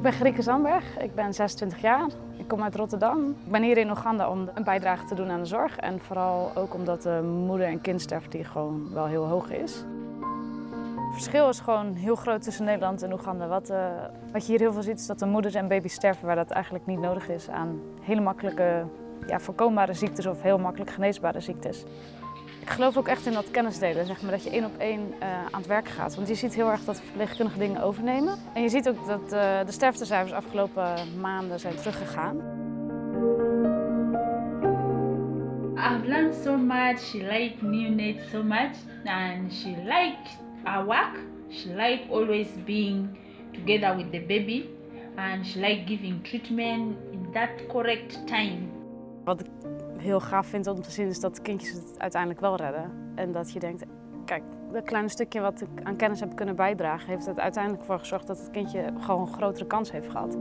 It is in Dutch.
Ik ben Grieke Zandberg, ik ben 26 jaar. Ik kom uit Rotterdam. Ik ben hier in Oeganda om een bijdrage te doen aan de zorg. En vooral ook omdat de moeder- en kindsterfte hier gewoon wel heel hoog is. Het verschil is gewoon heel groot tussen Nederland en Oeganda. Wat, uh, wat je hier heel veel ziet is dat de moeders en baby's sterven waar dat eigenlijk niet nodig is aan hele makkelijke ja, voorkombare ziektes of heel makkelijk geneesbare ziektes. Ik geloof ook echt in dat kennisdelen, zeg maar, dat je één op één uh, aan het werk gaat. Want je ziet heel erg dat verpleegkundige dingen overnemen. En je ziet ook dat uh, de sterftecijfers afgelopen maanden zijn teruggegaan. I've learned so much. She liked neonates so much, and she liked our work. She liked always being together with the baby, and she liked giving treatment in that correct time. Wat ik heel gaaf vind om te zien is dat kindjes het uiteindelijk wel redden. En dat je denkt, kijk, dat kleine stukje wat ik aan kennis heb kunnen bijdragen, heeft er uiteindelijk voor gezorgd dat het kindje gewoon een grotere kans heeft gehad.